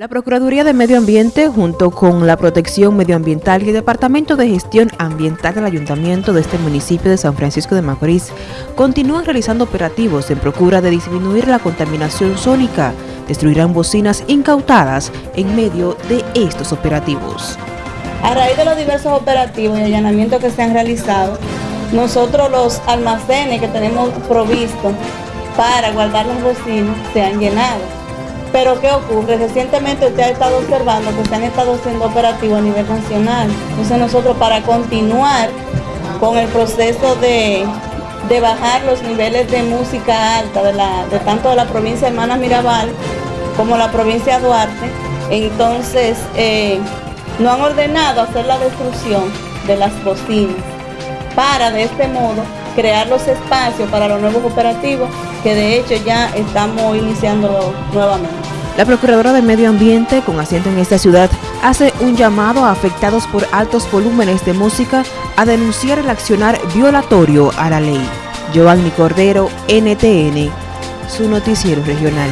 La Procuraduría de Medio Ambiente, junto con la Protección Medioambiental y el Departamento de Gestión Ambiental del Ayuntamiento de este municipio de San Francisco de Macorís, continúan realizando operativos en procura de disminuir la contaminación sónica. Destruirán bocinas incautadas en medio de estos operativos. A raíz de los diversos operativos y allanamientos que se han realizado, nosotros los almacenes que tenemos provistos para guardar las bocinas se han llenado pero ¿qué ocurre? Recientemente usted ha estado observando que se han estado haciendo operativos a nivel nacional. Entonces nosotros para continuar con el proceso de, bajar los niveles de música alta de, de tanto de la provincia de Hermanas Mirabal como la provincia de Duarte, entonces eh, no han ordenado hacer la destrucción de las bocinas para de este modo crear los espacios para los nuevos operativos que de hecho ya estamos iniciando nuevamente. La Procuradora de Medio Ambiente, con asiento en esta ciudad, hace un llamado a afectados por altos volúmenes de música a denunciar el accionar violatorio a la ley. Giovanni Cordero, NTN, su noticiero regional.